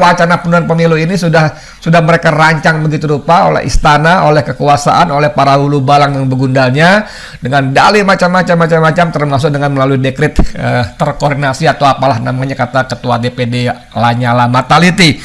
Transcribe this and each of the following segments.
wacana penundaan pemilu ini sudah sudah mereka rancang begitu rupa oleh istana, oleh kekuasaan, oleh para hulu balang yang begundalnya dengan dalih macam-macam macam-macam termasuk dengan melalui dekret eh, terkoordinasi atau apalah namanya kata ketua DPD Lanyala Mataliti.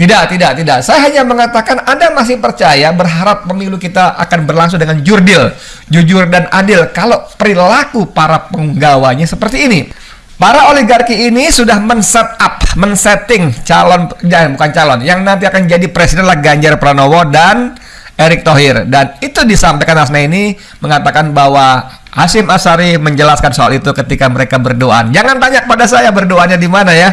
Tidak, tidak, tidak. Saya hanya mengatakan Anda masih percaya berharap pemilu kita akan berlangsung dengan jurdil, jujur dan adil kalau perilaku para penggawanya seperti ini. Para oligarki ini sudah men-set up, men-setting calon, ya, bukan calon, yang nanti akan jadi presiden adalah Ganjar Pranowo dan Erick Thohir. Dan itu disampaikan Asna ini mengatakan bahwa Hasim Asari menjelaskan soal itu ketika mereka berdoa. Jangan tanya pada saya berdoanya di mana ya.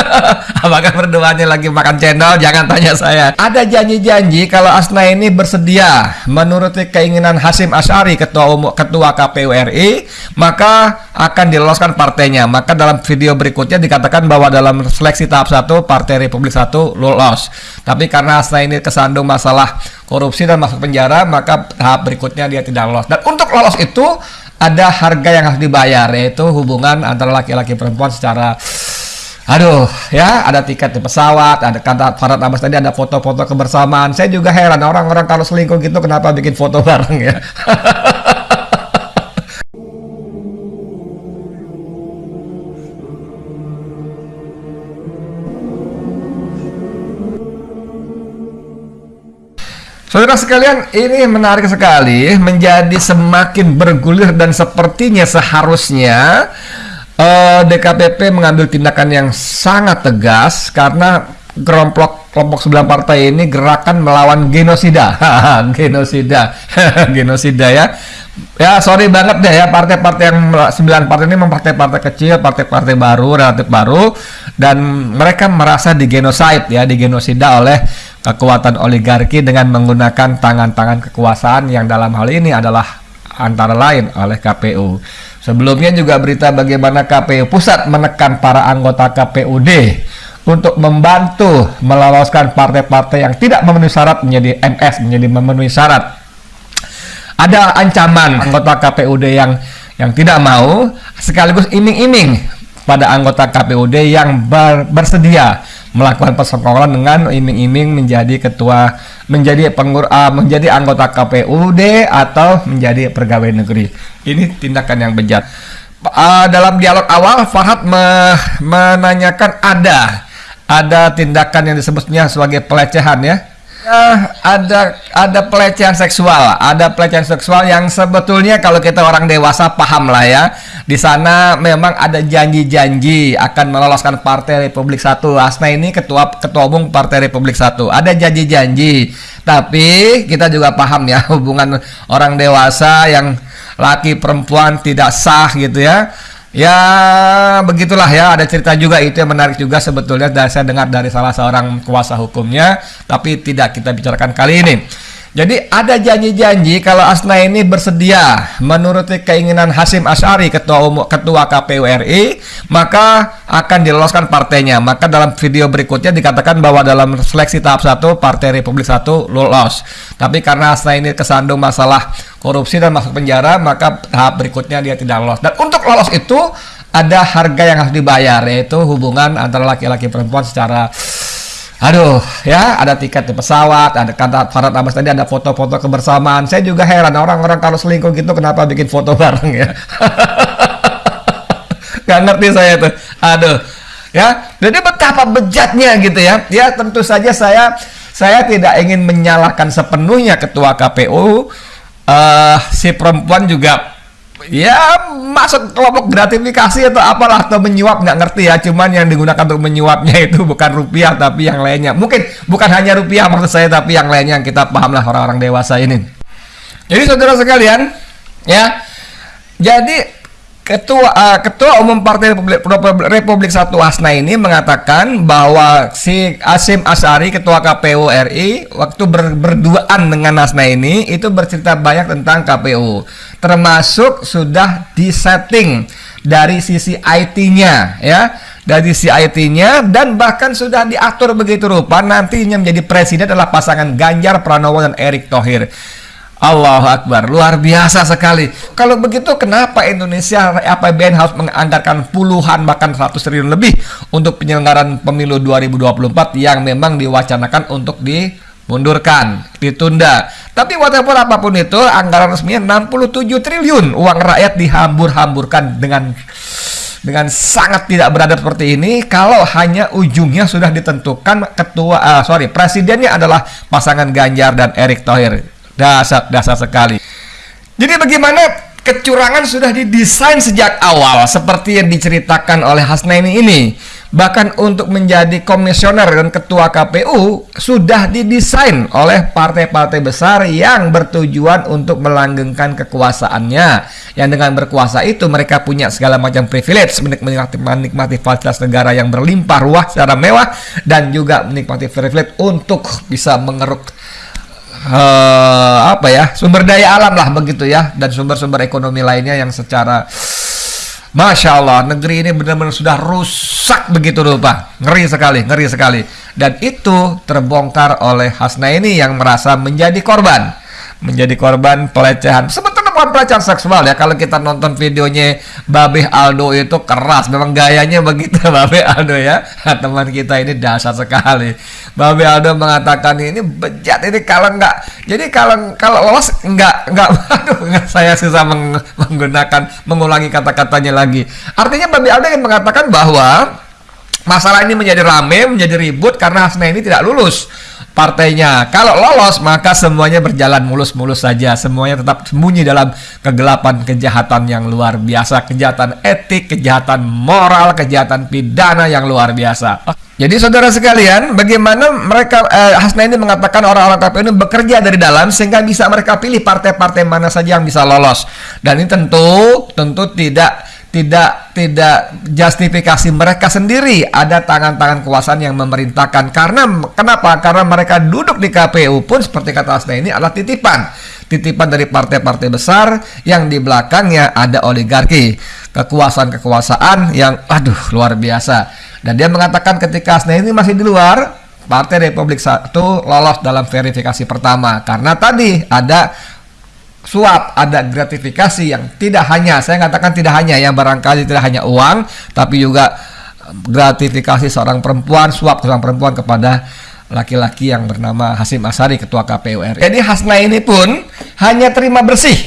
Apakah berdoanya lagi makan channel? Jangan tanya saya. Ada janji-janji kalau Asna ini bersedia menuruti keinginan Hasim Asyari ketua umum ketua KPU RI, maka akan diloloskan partainya. Maka dalam video berikutnya dikatakan bahwa dalam seleksi tahap 1 Partai Republik 1 lolos. Tapi karena Asna ini kesandung masalah korupsi dan masuk penjara, maka tahap berikutnya dia tidak lolos. Dan untuk lolos itu ada harga yang harus dibayar yaitu hubungan antara laki-laki perempuan secara Aduh, ya ada tiket di pesawat, ada kata Farad Abbas tadi ada foto-foto kebersamaan. Saya juga heran orang-orang kalau selingkuh gitu kenapa bikin foto bareng ya. Saudara sekalian, ini menarik sekali, menjadi semakin bergulir dan sepertinya seharusnya eh, DKPP mengambil tindakan yang sangat tegas karena kelompok kelompok sembilan partai ini gerakan melawan genosida. Genosida. Genosida ya. Ya sorry banget deh ya partai-partai yang sembilan partai ini memang partai-partai kecil partai-partai baru relatif baru dan mereka merasa digenosida ya digenosida oleh kekuatan oligarki dengan menggunakan tangan-tangan kekuasaan yang dalam hal ini adalah antara lain oleh KPU Sebelumnya juga berita bagaimana KPU Pusat menekan para anggota KPUD untuk membantu meloloskan partai-partai yang tidak memenuhi syarat menjadi MS, menjadi memenuhi syarat. Ada ancaman anggota KPUD yang yang tidak mau sekaligus iming-iming pada anggota KPUD yang ber, bersedia melakukan persekongkolan dengan iming-iming menjadi ketua menjadi pengur uh, menjadi anggota KPUD atau menjadi pegawai negeri. Ini tindakan yang bejat. Uh, dalam dialog awal Farhad me menanyakan ada ada tindakan yang disebutnya sebagai pelecehan ya Ya, ada ada pelecehan seksual, ada pelecehan seksual yang sebetulnya kalau kita orang dewasa paham lah ya. Di sana memang ada janji-janji akan meloloskan Partai Republik Satu. Asna ini ketua ketua umum Partai Republik Satu. Ada janji-janji. Tapi kita juga paham ya hubungan orang dewasa yang laki perempuan tidak sah gitu ya Ya begitulah ya ada cerita juga itu yang menarik juga sebetulnya saya dengar dari salah seorang kuasa hukumnya tapi tidak kita bicarakan kali ini. Jadi ada janji-janji kalau Asna ini bersedia menuruti keinginan Hasim Asyari ketua umum ketua KPU RI maka akan diloloskan partainya. Maka dalam video berikutnya dikatakan bahwa dalam seleksi tahap 1 Partai Republik 1 lolos. Tapi karena Asna ini kesandung masalah korupsi dan masuk penjara maka tahap berikutnya dia tidak lolos. Dan untuk lolos itu ada harga yang harus dibayar yaitu hubungan antara laki-laki perempuan secara Aduh, ya ada tiket di pesawat, ada kata Farad Abbas tadi ada foto-foto kebersamaan. Saya juga heran orang-orang kalau selingkuh gitu kenapa bikin foto bareng ya. Gak ngerti saya tuh. Aduh. Ya, jadi betapa bejatnya gitu ya. Ya, tentu saja saya saya tidak ingin menyalahkan sepenuhnya ketua KPU. Uh, eh, si perempuan juga ya masuk kelompok gratifikasi atau apalah atau menyuap nggak ngerti ya. Cuman yang digunakan untuk menyuapnya itu bukan rupiah tapi yang lainnya. Mungkin bukan hanya rupiah maksud saya tapi yang lainnya yang kita paham lah orang-orang dewasa ini. Jadi saudara sekalian ya. Jadi Ketua uh, Ketua Umum Partai Republik, Republik Satu Hasna ini mengatakan bahwa si Asim Asari Ketua KPU RI waktu ber, berduaan dengan Hasna ini itu bercerita banyak tentang KPU termasuk sudah disetting dari sisi IT-nya ya. Dari sisi IT-nya dan bahkan sudah diatur begitu rupa nantinya menjadi presiden adalah pasangan Ganjar Pranowo dan Erick Thohir Allahu Akbar, luar biasa sekali. Kalau begitu kenapa Indonesia APBN harus menganggarkan puluhan bahkan 100 triliun lebih untuk penyelenggaraan pemilu 2024 yang memang diwacanakan untuk dimundurkan, ditunda. Tapi whatever apa pun itu, anggaran resminya 67 triliun uang rakyat dihambur-hamburkan dengan dengan sangat tidak beradab seperti ini kalau hanya ujungnya sudah ditentukan ketua uh, sorry presidennya adalah pasangan Ganjar dan Erick Thohir Dasar dasar sekali. Jadi bagaimana kecurangan sudah didesain sejak awal seperti yang diceritakan oleh Hasnaini ini. Bahkan untuk menjadi komisioner dan ketua KPU sudah didesain oleh partai-partai besar yang bertujuan untuk melanggengkan kekuasaannya. Yang dengan berkuasa itu mereka punya segala macam privilege, menikmati, menikmati fasilitas negara yang berlimpah ruah secara mewah dan juga menikmati privilege untuk bisa mengeruk uh, apa ya sumber daya alam lah begitu ya dan sumber-sumber ekonomi lainnya yang secara Masya Allah negeri ini benar-benar sudah rusak begitu rupa ngeri sekali ngeri sekali. Dan itu terbongkar oleh Hasna ini yang merasa menjadi korban. Menjadi korban pelecehan sebetulnya bukan pelecehan seksual ya kalau kita nonton videonya Babe Aldo itu keras. Memang gayanya begitu Babe Aldo ya. Teman kita ini dasar sekali. Babe Aldo mengatakan ini bejat ini kalau enggak jadi kalau kalau lolos enggak enggak aduh saya susah meng, menggunakan mengulangi kata-katanya lagi. Artinya Babe Aldo yang mengatakan bahwa masalah ini menjadi rame menjadi ribut karena Hasna ini tidak lulus partainya. Kalau lolos maka semuanya berjalan mulus-mulus saja. Semuanya tetap sembunyi dalam kegelapan kejahatan yang luar biasa, kejahatan etik, kejahatan moral, kejahatan pidana yang luar biasa. Jadi saudara sekalian, bagaimana mereka eh, Hasna ini mengatakan orang-orang KPU ini bekerja dari dalam sehingga bisa mereka pilih partai-partai mana saja yang bisa lolos. Dan ini tentu tentu tidak tidak tidak justifikasi mereka sendiri. Ada tangan-tangan kekuasaan yang memerintahkan. Karena kenapa? Karena mereka duduk di KPU pun seperti kata Asna ini adalah titipan. Titipan dari partai-partai besar yang di belakangnya ada oligarki. Kekuasaan-kekuasaan yang aduh luar biasa. Dan dia mengatakan ketika Asna ini masih di luar Partai Republik Satu lolos dalam verifikasi pertama. Karena tadi ada suap, ada gratifikasi yang tidak hanya, saya katakan tidak hanya yang barangkali tidak hanya uang, tapi juga gratifikasi seorang perempuan, suap seorang perempuan kepada laki-laki yang bernama Hasim Asari, Ketua KPU RI. Jadi Hasna ini pun hanya terima bersih,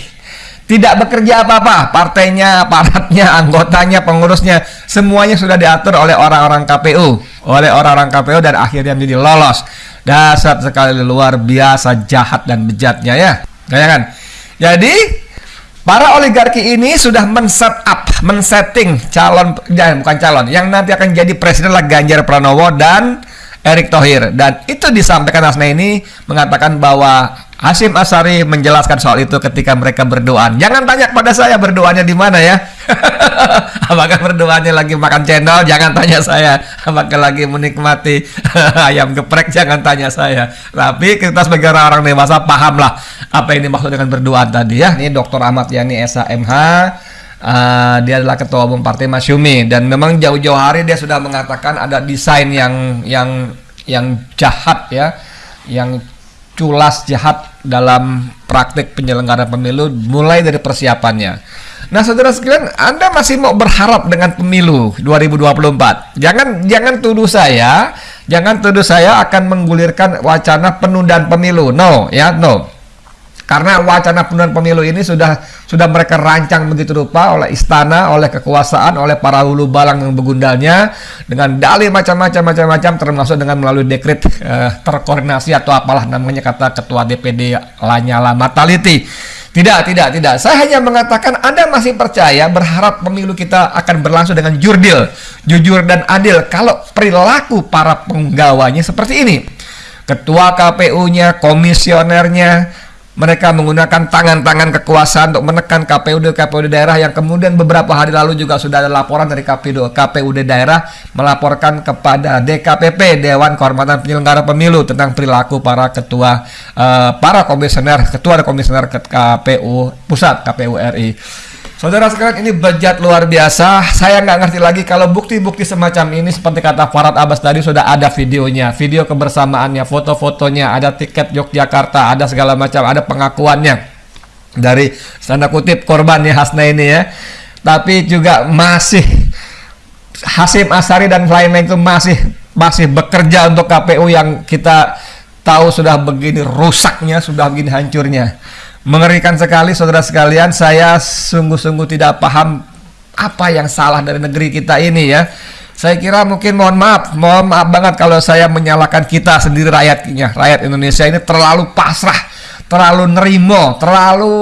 tidak bekerja apa-apa, partainya, aparatnya, anggotanya, pengurusnya, semuanya sudah diatur oleh orang-orang KPU, oleh orang-orang KPU dan akhirnya menjadi lolos. Dasar sekali luar biasa jahat dan bejatnya ya. Bayangkan, jadi para oligarki ini sudah men-set up, men-setting calon jangan bukan calon yang nanti akan jadi presiden lah Ganjar Pranowo dan Erick Thohir dan itu disampaikan Asna ini mengatakan bahwa Hasim Asari menjelaskan soal itu ketika mereka berdoa. Jangan tanya pada saya berdoanya di mana ya. Apakah berdoanya lagi makan cendol? Jangan tanya saya. Apakah lagi menikmati ayam geprek? Jangan tanya saya. Tapi kita sebagai orang-orang dewasa pahamlah apa ini maksud dengan berdoa tadi ya. Ini Dr. Ahmad Yani SHMH. Uh, ah, dia adalah ketua umum partai Masyumi dan memang jauh-jauh hari dia sudah mengatakan ada desain yang yang yang jahat ya yang culas jahat dalam praktik penyelenggaraan pemilu mulai dari persiapannya. Nah, saudara sekalian, Anda masih mau berharap dengan pemilu 2024? Jangan jangan tuduh saya, jangan tuduh saya akan menggulirkan wacana penundaan pemilu. No, ya, no. Karena wacana penundaan pemilu ini sudah sudah mereka rancang begitu rupa oleh istana, oleh kekuasaan, oleh para hulu balang yang begundalnya dengan dalih macam-macam macam-macam termasuk dengan melalui dekret eh, terkoordinasi atau apalah namanya kata ketua DPD Lanyala Mataliti. Tidak, tidak, tidak. Saya hanya mengatakan Anda masih percaya berharap pemilu kita akan berlangsung dengan jurdil, jujur dan adil kalau perilaku para penggawanya seperti ini. Ketua KPU-nya, komisionernya, mereka menggunakan tangan-tangan kekuasaan untuk menekan KPUD KPUD daerah yang kemudian beberapa hari lalu juga sudah ada laporan dari KPUD KPUD daerah melaporkan kepada DKPP Dewan Kehormatan Penyelenggara Pemilu tentang perilaku para ketua uh, para komisioner ketua dan komisioner KPU pusat KPU RI. Saudara sekalian ini bejat luar biasa. Saya nggak ngerti lagi kalau bukti-bukti semacam ini seperti kata Farad Abbas tadi sudah ada videonya, video kebersamaannya, foto-fotonya, ada tiket Yogyakarta, ada segala macam, ada pengakuannya dari tanda kutip korban ya Hasna ini ya. Tapi juga masih Hasim Asari dan lain-lain itu masih masih bekerja untuk KPU yang kita tahu sudah begini rusaknya, sudah begini hancurnya. Mengerikan sekali saudara sekalian, saya sungguh-sungguh tidak paham apa yang salah dari negeri kita ini ya. Saya kira mungkin mohon maaf, mohon maaf banget kalau saya menyalahkan kita sendiri rakyatnya. Rakyat Indonesia ini terlalu pasrah terlalu nerimo, terlalu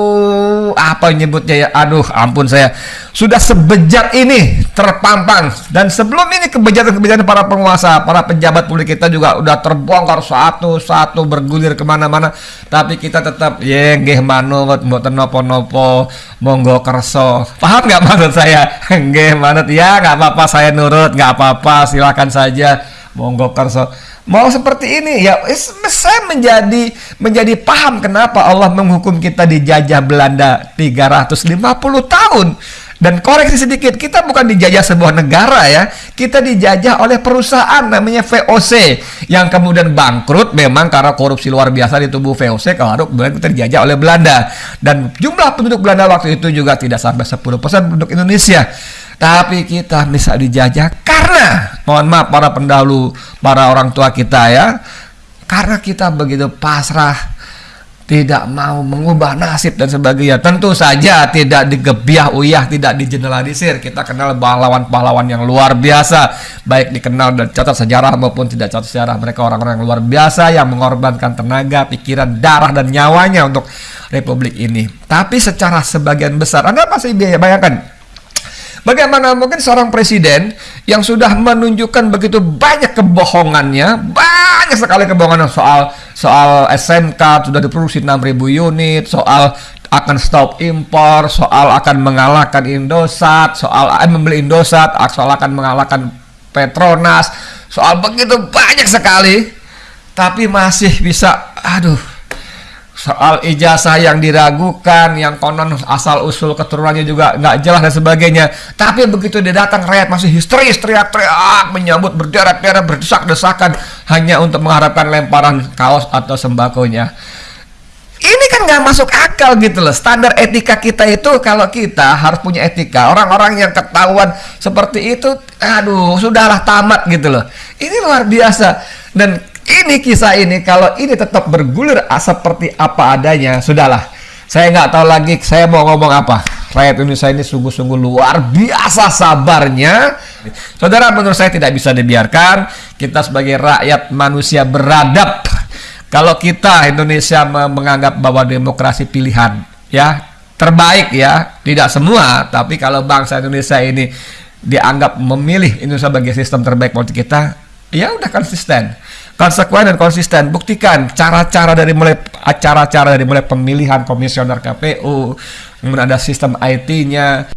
apa nyebutnya ya, aduh ampun saya. Sudah sebejat ini terpampang. Dan sebelum ini kebejatan-kebejatan para penguasa, para pejabat publik kita juga udah terbongkar satu-satu bergulir ke mana-mana. Tapi kita tetap ya nggih manut mboten nopo-nopo monggo kerso. Paham nggak maksud saya? Nggih manut ya nggak apa-apa saya nurut nggak apa-apa silakan saja monggo kerso mau seperti ini ya saya menjadi menjadi paham kenapa Allah menghukum kita dijajah Belanda 350 tahun. Dan koreksi sedikit kita bukan dijajah sebuah negara ya. Kita dijajah oleh perusahaan namanya VOC yang kemudian bangkrut memang karena korupsi luar biasa di tubuh VOC kalau kemudian kita dijajah oleh Belanda. Dan jumlah penduduk Belanda waktu itu juga tidak sampai 10% penduduk Indonesia tapi kita bisa dijajah karena mohon maaf para pendahulu, para orang tua kita ya, karena kita begitu pasrah, tidak mau mengubah nasib dan sebagainya. Tentu saja tidak digebiah uyah, tidak digeneralisir. Kita kenal pahlawan-pahlawan yang luar biasa, baik dikenal dan catat sejarah maupun tidak catat sejarah. Mereka orang-orang yang luar biasa yang mengorbankan tenaga, pikiran, darah dan nyawanya untuk republik ini. Tapi secara sebagian besar, Anda pasti bayangkan Bagaimana mungkin seorang presiden yang sudah menunjukkan begitu banyak kebohongannya, banyak sekali kebohongan soal soal SMK sudah diproduksi 6000 unit, soal akan stop impor, soal akan mengalahkan Indosat, soal eh, membeli Indosat, soal akan mengalahkan Petronas, soal begitu banyak sekali, tapi masih bisa, aduh, soal ijazah yang diragukan, yang konon asal usul keturunannya juga nggak jelas dan sebagainya. Tapi begitu dia datang, rakyat masih histeris, teriak-teriak, menyambut berderak-derak, berdesak-desakan hanya untuk mengharapkan lemparan kaos atau sembakonya. Ini kan nggak masuk akal gitu loh. Standar etika kita itu kalau kita harus punya etika. Orang-orang yang ketahuan seperti itu, aduh, sudahlah tamat gitu loh. Ini luar biasa. Dan ini kisah ini kalau ini tetap bergulir seperti apa adanya sudahlah. Saya nggak tahu lagi saya mau ngomong apa. Rakyat Indonesia ini sungguh-sungguh luar biasa sabarnya. Saudara menurut saya tidak bisa dibiarkan kita sebagai rakyat manusia beradab. Kalau kita Indonesia menganggap bahwa demokrasi pilihan ya terbaik ya tidak semua tapi kalau bangsa Indonesia ini dianggap memilih Indonesia sebagai sistem terbaik politik kita ya udah konsisten konsekuen dan konsisten. Buktikan cara-cara dari mulai acara-cara dari mulai pemilihan komisioner KPU, kemudian ada sistem IT-nya,